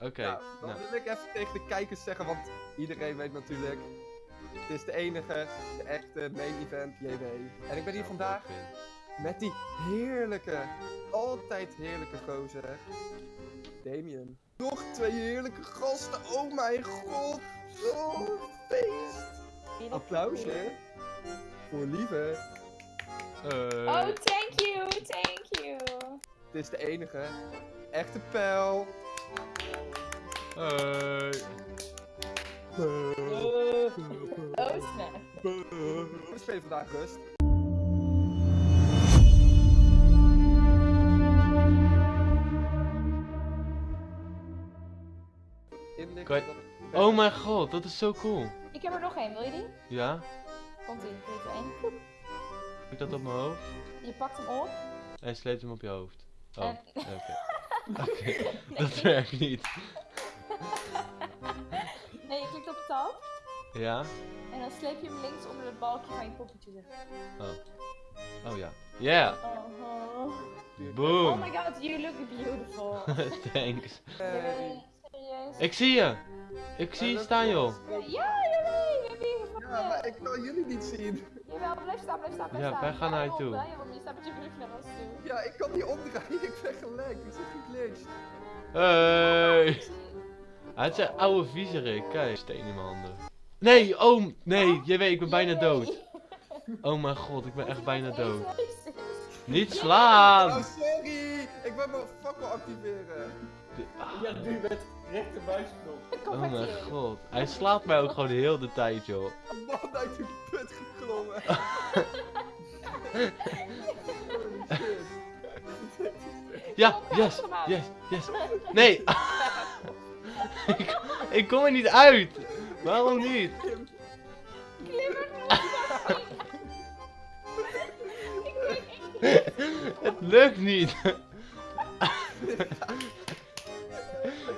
Oké, Nou, dan nou. wil ik even tegen de kijkers zeggen, want iedereen weet natuurlijk. Het is de enige, de echte main event JW. En ik ben hier vandaag met die heerlijke, altijd heerlijke gozer. Damien. Nog twee heerlijke gasten, oh mijn god. Oh, feest. Applausje. Voor Lieve. Eh, Oh, thank you, thank you. Het is de enige, echte pijl. Hoi. Oh, snap. We spelen vandaag rust. Je- Oh mijn god, dat is zo cool. Ik heb er nog één, wil je die? Ja? Komt ie, dit één. Ik dat op mijn hoofd? Je pakt hem op. Hij sleept hem op je hoofd. Oh, En- oké. Oké, dat werkt niet. Ja? En dan sleep je hem links onder het balkje van je poppetje. zeg. Oh. Oh ja. Yeah! Oh, oh. Boom! oh my god, you look beautiful. Thanks. Hey. Nee, serieus. Ik zie je! Ik zie je staan joh! Ja, we hebben gevonden. Ja, maar ik kan jullie niet zien. Jawel, blijf staan, blijf staan, blijf Ja, staan. wij gaan naar je toe. Je staat met je rug naar ons toe. Ja, ik kan niet omdraaien. Ik ben gelekt. Ik zit geglitcht. Hey! Hij is een oude viezerik. Kijk, steen in mijn handen. Nee, oh, nee, je weet, ik ben bijna dood. Oh mijn god, ik ben echt bijna dood. Niet Oh, slaan! sorry. Ik ben mijn fakkel activeren. Ja, nu met rechtermuisknop. Kom Oh mijn god. Hij slaat mij ook gewoon heel de tijd, joh. Man uit die put geklommen. Ja, yes, yes, yes. Nee! ik, ik kom er niet uit! Waarom niet? Het lukt niet!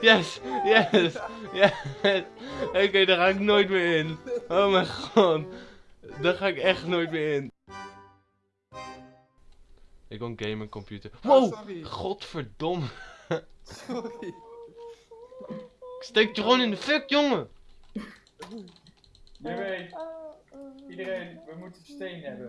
yes, yes, yes. Oké, daar ga ik nooit meer in. Oh mijn god. Daar ga ik echt nooit meer in. Ik wil een gamer computer. Oh, Wow! sorry. Godverdomme. Sorry. Ik steek je gewoon in de fuck, jongen! Weet, iedereen, we moeten steen hebben.